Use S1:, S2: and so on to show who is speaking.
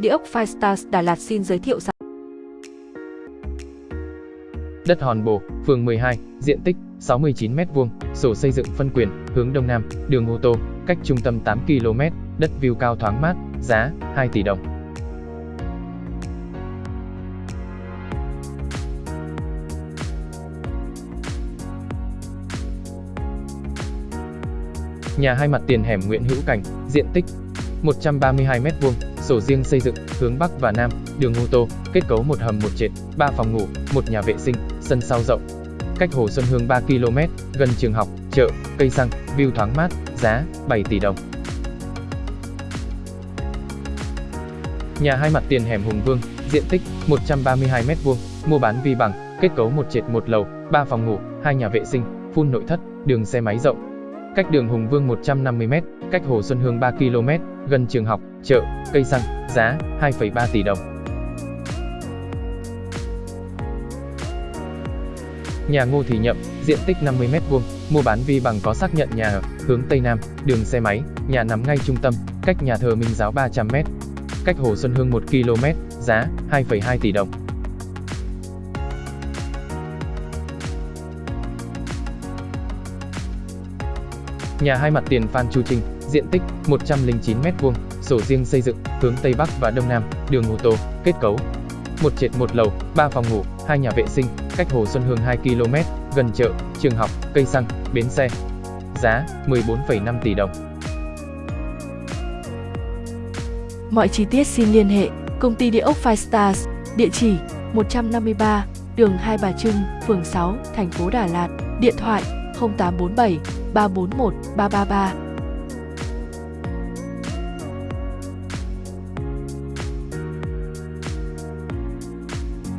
S1: Địa ốc Firestars Đà Lạt xin giới thiệu sản
S2: Đất Hòn Bồ, phường 12, diện tích 69m2, sổ xây dựng phân quyền, hướng Đông Nam, đường ô tô, cách trung tâm 8 km, đất view cao thoáng mát, giá 2 tỷ đồng. Nhà hai mặt tiền hẻm Nguyễn Hữu Cảnh, diện tích 132m2, sổ riêng xây dựng, hướng Bắc và Nam, đường ô tô, kết cấu một hầm một trệt, 3 phòng ngủ, một nhà vệ sinh, sân sau rộng. Cách Hồ Xuân Hương 3 km, gần trường học, chợ, cây xăng, view thoáng mát, giá 7 tỷ đồng. Nhà hai mặt tiền hẻm Hùng Vương, diện tích 132m2, mua bán vi bằng, kết cấu một trệt một lầu, 3 phòng ngủ, hai nhà vệ sinh, phun nội thất, đường xe máy rộng. Cách đường Hùng Vương 150m, cách Hồ Xuân Hương 3 km, gần trường học, chợ, cây xăng, giá 2,3 tỷ đồng. Nhà Ngô Thị Nhậm, diện tích 50m2, mua bán vi bằng có xác nhận nhà ở, hướng Tây Nam, đường xe máy, nhà nằm ngay trung tâm, cách nhà thờ Minh Giáo 300m, cách Hồ Xuân Hương 1 km, giá 2,2 tỷ đồng. Nhà hai mặt tiền Phan Chu Trinh, diện tích 109m2, sổ riêng xây dựng, hướng Tây Bắc và Đông Nam, đường ô tô, kết cấu. Một trệt một lầu, 3 phòng ngủ, hai nhà vệ sinh, cách Hồ Xuân Hương 2 km, gần chợ, trường học, cây xăng, bến xe. Giá 14,5 tỷ đồng.
S1: Mọi chi tiết xin liên hệ Công ty Địa ốc Five Stars, địa chỉ 153, đường Hai Bà Trưng, phường 6, thành phố Đà Lạt, điện thoại 0847 341 333